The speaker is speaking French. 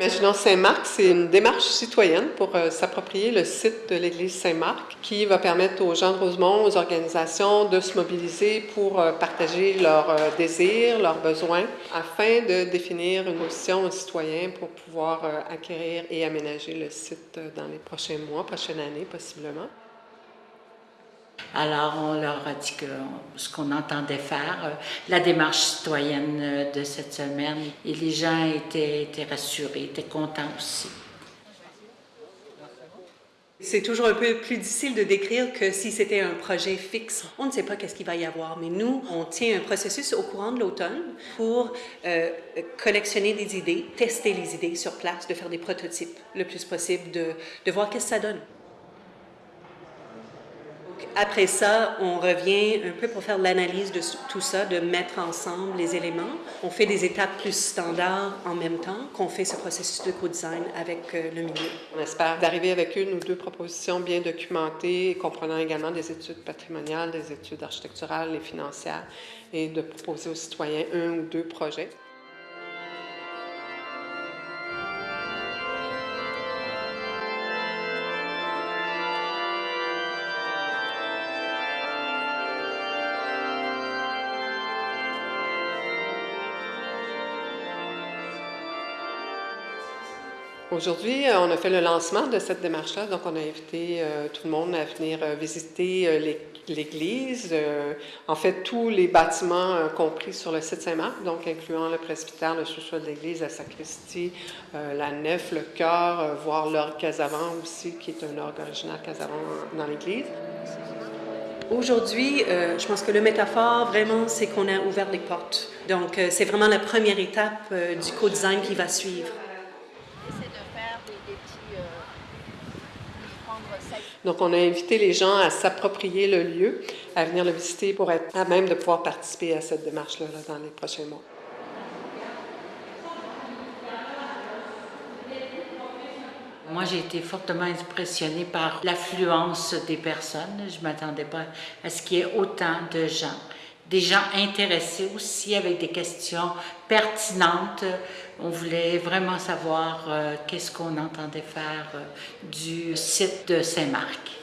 Imaginons Saint-Marc, c'est une démarche citoyenne pour euh, s'approprier le site de l'église Saint-Marc qui va permettre aux gens de Rosemont, aux organisations de se mobiliser pour euh, partager leurs euh, désirs, leurs besoins afin de définir une position aux citoyens pour pouvoir acquérir et aménager le site dans les prochains mois, prochaine année possiblement. Alors, on leur a dit que ce qu'on entendait faire, la démarche citoyenne de cette semaine, et les gens étaient, étaient rassurés, étaient contents aussi. C'est toujours un peu plus difficile de décrire que si c'était un projet fixe. On ne sait pas qu'est-ce qu'il va y avoir, mais nous, on tient un processus au courant de l'automne pour euh, collectionner des idées, tester les idées sur place, de faire des prototypes le plus possible, de, de voir qu'est-ce que ça donne. Après ça, on revient un peu pour faire l'analyse de tout ça, de mettre ensemble les éléments. On fait des étapes plus standards en même temps qu'on fait ce processus de co-design avec euh, le milieu. On espère d'arriver avec une ou deux propositions bien documentées, comprenant également des études patrimoniales, des études architecturales et financières, et de proposer aux citoyens un ou deux projets. Aujourd'hui, euh, on a fait le lancement de cette démarche-là, donc on a invité euh, tout le monde à venir euh, visiter l'église, en fait tous les bâtiments compris sur le site Saint-Marc, donc incluant le presbytère, le sous-sol de l'église, la sacristie, la nef, le chœur, voir l'orgue casavant aussi, qui est un orgue originaire casavant dans l'église. Aujourd'hui, je pense que le métaphore, vraiment, c'est qu'on a ouvert les portes. Donc, c'est vraiment la première étape du co-design qui va suivre. Donc, on a invité les gens à s'approprier le lieu, à venir le visiter pour être à même de pouvoir participer à cette démarche-là dans les prochains mois. Moi, j'ai été fortement impressionnée par l'affluence des personnes. Je ne m'attendais pas à ce qu'il y ait autant de gens des gens intéressés aussi avec des questions pertinentes. On voulait vraiment savoir euh, qu'est-ce qu'on entendait faire euh, du site de Saint-Marc.